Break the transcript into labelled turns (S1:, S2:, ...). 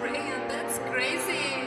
S1: Great, that's crazy.